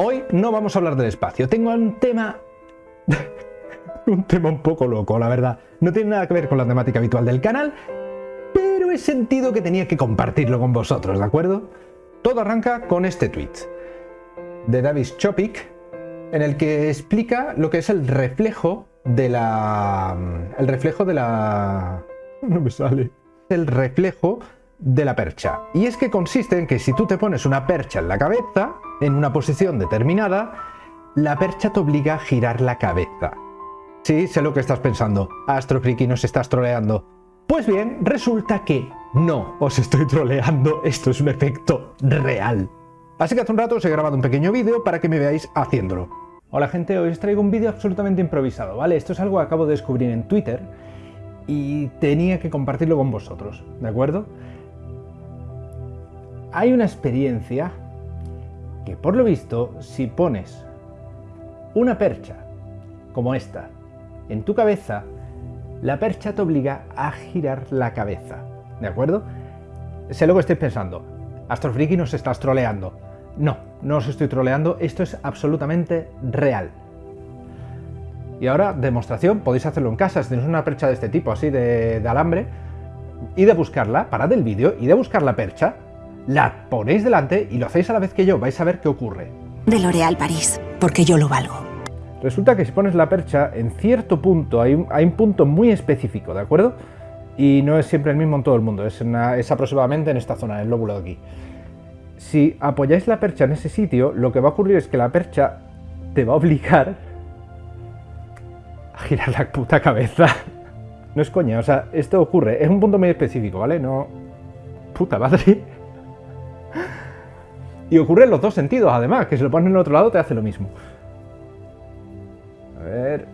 Hoy no vamos a hablar del espacio, tengo un tema... un tema un poco loco, la verdad. No tiene nada que ver con la temática habitual del canal, pero he sentido que tenía que compartirlo con vosotros, ¿de acuerdo? Todo arranca con este tweet de Davis Chopik, en el que explica lo que es el reflejo de la... el reflejo de la... no me sale. El reflejo de la percha. Y es que consiste en que si tú te pones una percha en la cabeza, en una posición determinada, la percha te obliga a girar la cabeza. Sí, sé lo que estás pensando. Astrofriki nos estás troleando. Pues bien, resulta que no os estoy troleando, esto es un efecto real. Así que hace un rato os he grabado un pequeño vídeo para que me veáis haciéndolo. Hola gente, hoy os traigo un vídeo absolutamente improvisado, ¿vale? Esto es algo que acabo de descubrir en Twitter y tenía que compartirlo con vosotros, ¿de acuerdo? Hay una experiencia que por lo visto, si pones una percha como esta en tu cabeza, la percha te obliga a girar la cabeza, ¿de acuerdo? Sé lo que estáis pensando, Astrofriki nos estás troleando. No, no os estoy troleando, esto es absolutamente real. Y ahora, demostración, podéis hacerlo en casa, si tenéis una percha de este tipo, así de, alambre, y de buscarla, parad el vídeo y de buscar la percha, la ponéis delante y lo hacéis a la vez que yo, vais a ver qué ocurre. De L'Oréal París, porque yo lo valgo. Resulta que si pones la percha, en cierto punto, hay un, hay un punto muy específico, ¿de acuerdo? Y no es siempre el mismo en todo el mundo, es, es aproximadamente en esta zona, en el lóbulo de aquí si apoyáis la percha en ese sitio, lo que va a ocurrir es que la percha te va a obligar a girar la puta cabeza. No es coña, o sea, esto ocurre, es un punto muy específico, ¿vale? No... Puta madre. Y ocurre en los dos sentidos, además, que si lo pones en el otro lado te hace lo mismo. A ver...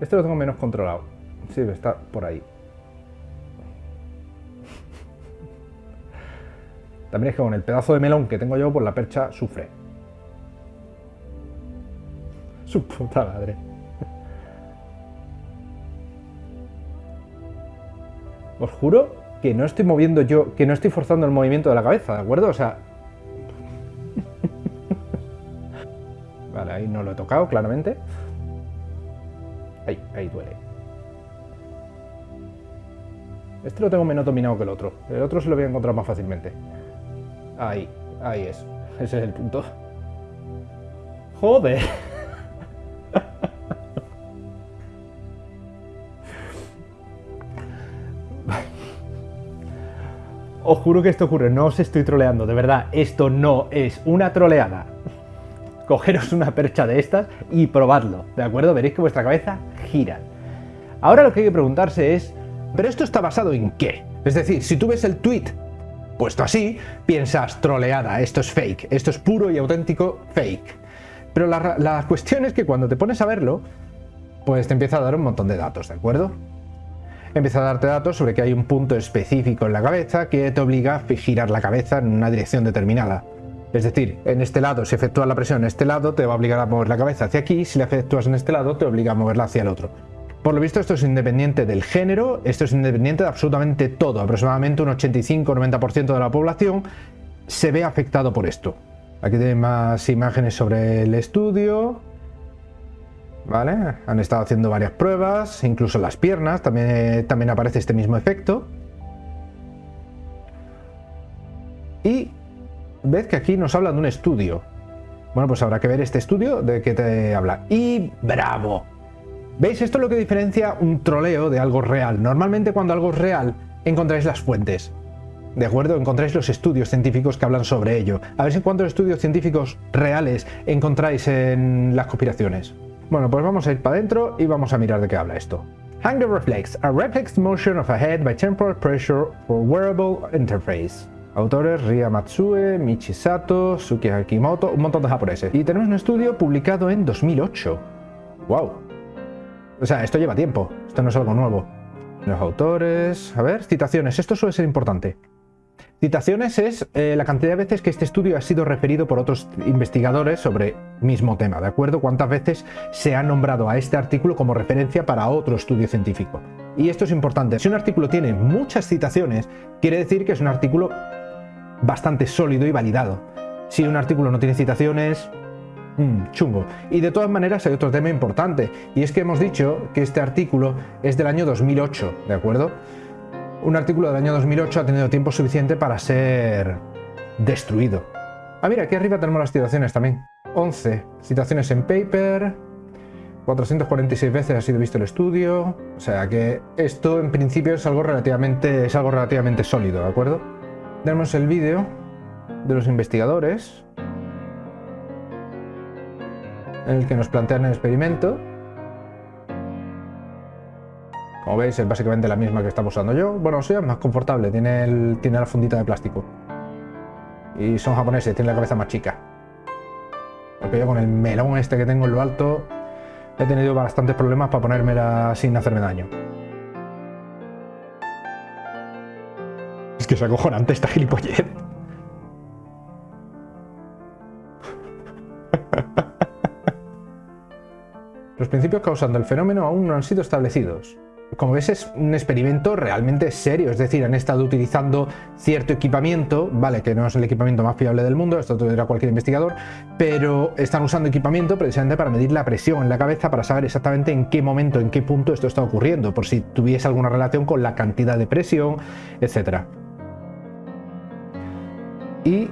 Este lo tengo menos controlado. Sí, está por ahí. También es que con el pedazo de melón que tengo yo, pues la percha sufre. Su puta madre. Os juro que no estoy moviendo yo, que no estoy forzando el movimiento de la cabeza, ¿de acuerdo? O sea... vale, ahí no lo he tocado, claramente. Ahí, ahí duele. Este lo tengo menos dominado que el otro. El otro se lo voy a encontrar más fácilmente. Ahí, ahí es. Ese es el punto. Joder. Os juro que esto ocurre, no os estoy troleando, de verdad, esto no es una troleada. Cogeros una percha de estas y probadlo, ¿de acuerdo? Veréis que vuestra cabeza gira. Ahora lo que hay que preguntarse es, ¿pero esto está basado en qué? Es decir, si tú ves el tweet puesto así, piensas troleada, esto es fake, esto es puro y auténtico fake. Pero la, cuestión es que cuando te pones a verlo, pues te empieza a dar un montón de datos, ¿de acuerdo? Empieza a darte datos sobre que hay un punto específico en la cabeza que te obliga a girar la cabeza en una dirección determinada. Es decir, en este lado, si efectúas la presión en este lado, te va a obligar a mover la cabeza hacia aquí, si la efectúas en este lado, te obliga a moverla hacia el otro. Por lo visto esto es independiente del género, esto es independiente de absolutamente todo, aproximadamente un 85-90% de la población se ve afectado por esto. Aquí tenéis más imágenes sobre el estudio, ¿vale? Han estado haciendo varias pruebas, incluso las piernas también, también aparece este mismo efecto. Y ves que aquí nos hablan de un estudio. Bueno, pues habrá que ver este estudio de qué te habla. Y ¡bravo! ¿Veis? Esto es lo que diferencia un troleo de algo real. Normalmente cuando algo es real, encontráis las fuentes. ¿De acuerdo? Encontráis los estudios científicos que hablan sobre ello. A ver si cuántos estudios científicos reales encontráis en las conspiraciones. Bueno, pues vamos a ir para adentro y vamos a mirar de qué habla esto. Hang the reflex, a reflex motion of a head by temporal pressure for wearable interface. Autores Ria Matsue, Michi Sato, Suki Hakimoto, un montón de japoneses. Y tenemos un estudio publicado en 2008. ¡Wow! O sea, esto lleva tiempo, esto no es algo nuevo. Los autores... A ver, citaciones, esto suele ser importante. Citaciones es eh, la cantidad de veces que este estudio ha sido referido por otros investigadores sobre mismo tema, ¿de acuerdo? Cuántas veces se ha nombrado a este artículo como referencia para otro estudio científico. Y esto es importante, si un artículo tiene muchas citaciones, quiere decir que es un artículo bastante sólido y validado. Si un artículo no tiene citaciones, mmm, chungo. Y de todas maneras hay otro tema importante, y es que hemos dicho que este artículo es del año 2008, ¿de acuerdo? Un artículo del año 2008 ha tenido tiempo suficiente para ser destruido. Ah, mira, aquí arriba tenemos las citaciones también. 11 citaciones en paper, 446 veces ha sido visto el estudio, o sea que esto en principio es algo relativamente, es algo relativamente sólido, ¿de acuerdo? Tenemos el vídeo de los investigadores en el que nos plantean el experimento. Como veis es básicamente la misma que estamos usando yo. Bueno, sea, es más confortable, tiene la fundita de plástico. Y son japoneses, tienen la cabeza más chica. Porque yo con el melón este que tengo en lo alto he tenido bastantes problemas para ponérmela sin hacerme daño. Es que es acojonante esta gilipollez. Los principios causando el fenómeno aún no han sido establecidos como ves es un experimento realmente serio, es decir, han estado utilizando cierto equipamiento, vale, que no es el equipamiento más fiable del mundo, esto te lo dirá cualquier investigador, pero están usando equipamiento precisamente para medir la presión en la cabeza, para saber exactamente en qué momento, en qué punto esto está ocurriendo, por si tuviese alguna relación con la cantidad de presión, etc. Y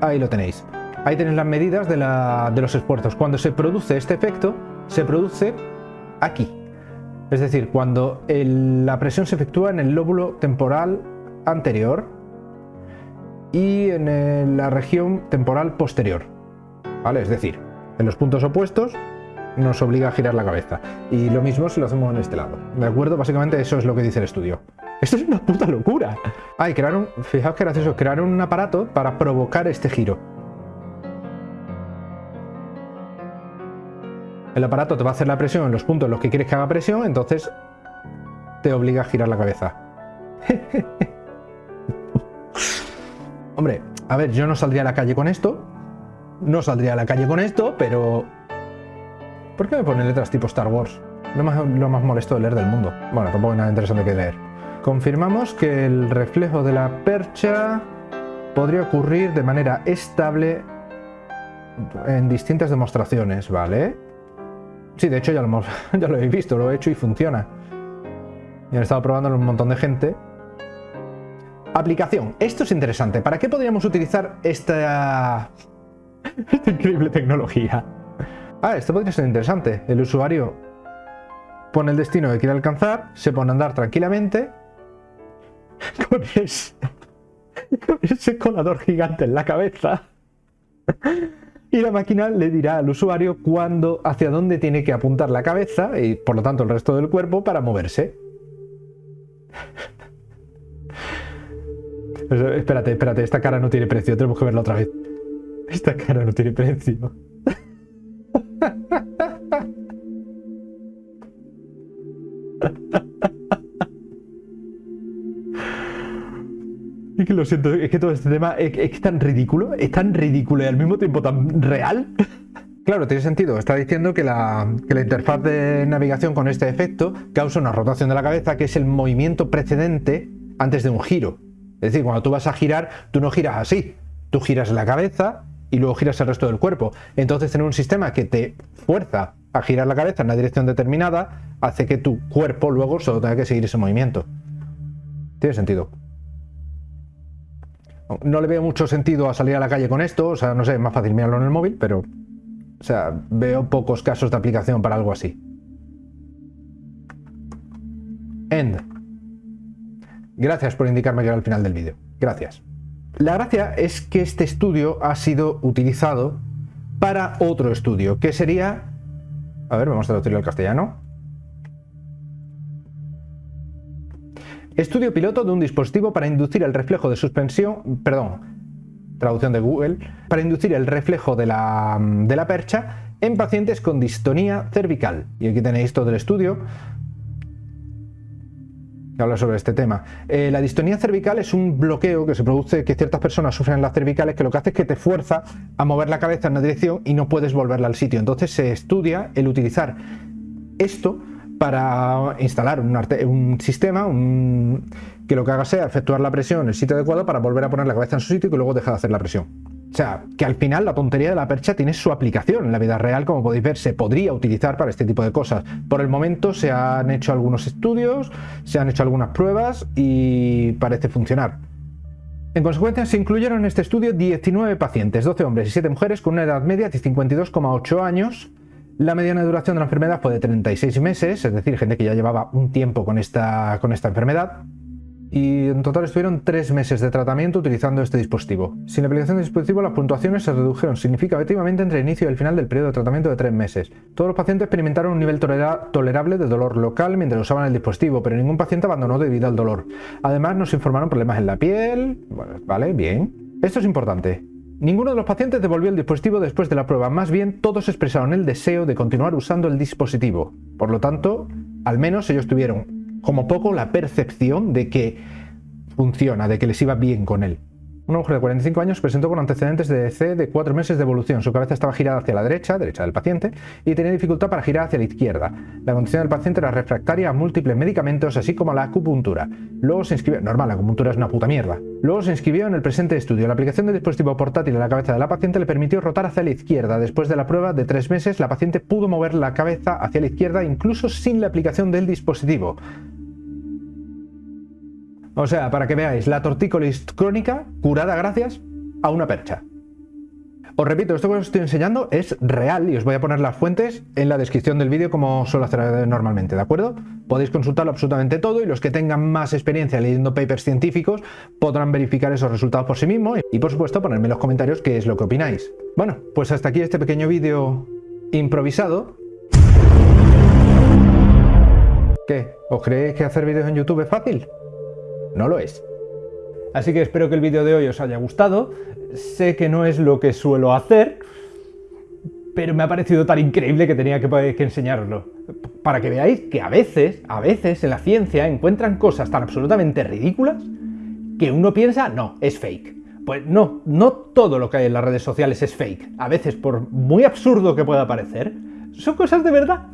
ahí lo tenéis. Ahí tenéis las medidas de, de los esfuerzos. Cuando se produce este efecto, se produce aquí, es decir, cuando la presión se efectúa en el lóbulo temporal anterior y en la región temporal posterior. ¿Vale? Es decir, en los puntos opuestos nos obliga a girar la cabeza. Y lo mismo si lo hacemos en este lado. ¿De acuerdo? Básicamente eso es lo que dice el estudio. Esto es una puta locura. Ah, y crearon, fijaos que gracioso, crearon un aparato para provocar este giro. El aparato te va a hacer la presión en los puntos en los que quieres que haga presión, entonces te obliga a girar la cabeza. Hombre, a ver, yo no saldría a la calle con esto. No saldría a la calle con esto, pero... ¿Por qué me ponen letras tipo Star Wars? Lo más, lo más molesto de leer del mundo. Bueno, tampoco hay nada interesante que leer. Confirmamos que el reflejo de la percha podría ocurrir de manera estable en distintas demostraciones, ¿vale? Sí, de hecho ya lo, hemos, ya lo habéis visto, lo he hecho y funciona. Y han estado probándolo un montón de gente. Aplicación. Esto es interesante. ¿Para qué podríamos utilizar esta, esta increíble tecnología? Ah, esto podría ser interesante. El usuario pone el destino que quiere alcanzar, se pone a andar tranquilamente con ese, con ese colador gigante en la cabeza y la máquina le dirá al usuario cuándo, hacia dónde tiene que apuntar la cabeza y por lo tanto el resto del cuerpo para moverse. espérate, espérate, esta cara no tiene precio, tenemos que verla otra vez. Esta cara no tiene precio. Lo siento, es que todo este tema es, tan ridículo, es tan ridículo y al mismo tiempo tan real. Claro, tiene sentido. Está diciendo que la, que la, interfaz de navegación con este efecto causa una rotación de la cabeza que es el movimiento precedente antes de un giro. Es decir, cuando tú vas a girar, tú no giras así. Tú giras la cabeza y luego giras el resto del cuerpo. Entonces tener un sistema que te fuerza a girar la cabeza en una dirección determinada hace que tu cuerpo luego solo tenga que seguir ese movimiento. Tiene sentido. No le veo mucho sentido a salir a la calle con esto, o sea, no sé, es más fácil mirarlo en el móvil, pero... O sea, veo pocos casos de aplicación para algo así. End. Gracias por indicarme que era final del vídeo. Gracias. La gracia es que este estudio ha sido utilizado para otro estudio, que sería... A ver, vamos a traducirlo al castellano. Estudio piloto de un dispositivo para inducir el reflejo de suspensión, perdón, traducción de Google, para inducir el reflejo de la, percha en pacientes con distonía cervical. Y aquí tenéis todo el estudio que habla sobre este tema. Eh, la distonía cervical es un bloqueo que se produce, que ciertas personas sufren en las cervicales, que lo que hace es que te fuerza a mover la cabeza en una dirección y no puedes volverla al sitio. Entonces se estudia el utilizar esto para instalar un, sistema que lo que haga sea efectuar la presión en el sitio adecuado para volver a poner la cabeza en su sitio y luego deje de hacer la presión. O sea, que al final la tontería de la percha tiene su aplicación en la vida real, como podéis ver, se podría utilizar para este tipo de cosas. Por el momento se han hecho algunos estudios, se han hecho algunas pruebas y parece funcionar. En consecuencia, se incluyeron en este estudio 19 pacientes, 12 hombres y 7 mujeres con una edad media de 52,8 años. La mediana duración de la enfermedad fue de 36 meses, es decir, gente que ya llevaba un tiempo con esta, enfermedad y en total estuvieron tres meses de tratamiento utilizando este dispositivo. Sin la aplicación del dispositivo las puntuaciones se redujeron significativamente entre el inicio y el final del periodo de tratamiento de tres meses. Todos los pacientes experimentaron un nivel tolerable de dolor local mientras usaban el dispositivo, pero ningún paciente abandonó debido al dolor. Además nos informaron problemas en la piel... Vale, bien. Esto es importante. Ninguno de los pacientes devolvió el dispositivo después de la prueba, más bien todos expresaron el deseo de continuar usando el dispositivo. Por lo tanto, al menos ellos tuvieron como poco la percepción de que funciona, de que les iba bien con él. Una mujer de 45 años presentó con antecedentes de DC de 4 meses de evolución. Su cabeza estaba girada hacia la derecha, derecha del paciente, y tenía dificultad para girar hacia la izquierda. La condición del paciente era refractaria a múltiples medicamentos, así como a la acupuntura. Luego se inscribió... Normal, la acupuntura es una puta mierda. Luego se inscribió en el presente estudio. La aplicación del dispositivo portátil en la cabeza de la paciente le permitió rotar hacia la izquierda. Después de la prueba de 3 meses, la paciente pudo mover la cabeza hacia la izquierda incluso sin la aplicación del dispositivo. O sea, para que veáis, la tortícolis crónica curada gracias a una percha. Os repito, esto que os estoy enseñando es real y os voy a poner las fuentes en la descripción del vídeo como suelo hacer normalmente, ¿de acuerdo? Podéis consultarlo absolutamente todo y los que tengan más experiencia leyendo papers científicos podrán verificar esos resultados por sí mismos y por supuesto ponerme en los comentarios qué es lo que opináis. Bueno, pues hasta aquí este pequeño vídeo improvisado. ¿Qué? ¿Os creéis que hacer vídeos en YouTube es fácil? No lo es. Así que espero que el vídeo de hoy os haya gustado. Sé que no es lo que suelo hacer, pero me ha parecido tan increíble que tenía que, que enseñarlo. Para que veáis que a veces, a veces en la ciencia encuentran cosas tan absolutamente ridículas que uno piensa, no, es fake. Pues no, no todo lo que hay en las redes sociales es fake. A veces, por muy absurdo que pueda parecer, son cosas de verdad.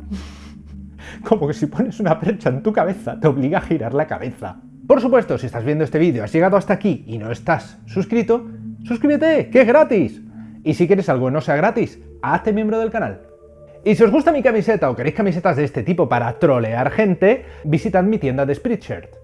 Como que si pones una percha en tu cabeza, te obliga a girar la cabeza. Por supuesto, si estás viendo este vídeo, has llegado hasta aquí y no estás suscrito, suscríbete, que es gratis. Y si quieres algo que no sea gratis, hazte miembro del canal. Y si os gusta mi camiseta o queréis camisetas de este tipo para trolear gente, visitad mi tienda de Spreadshirt.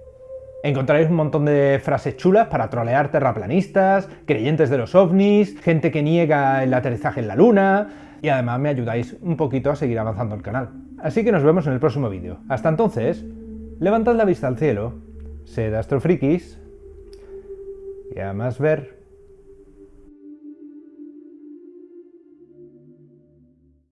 Encontraréis un montón de frases chulas para trolear terraplanistas, creyentes de los ovnis, gente que niega el aterrizaje en la luna, y además me ayudáis un poquito a seguir avanzando el canal. Así que nos vemos en el próximo vídeo. Hasta entonces, levantad la vista al cielo Sed astrofrikis y a más ver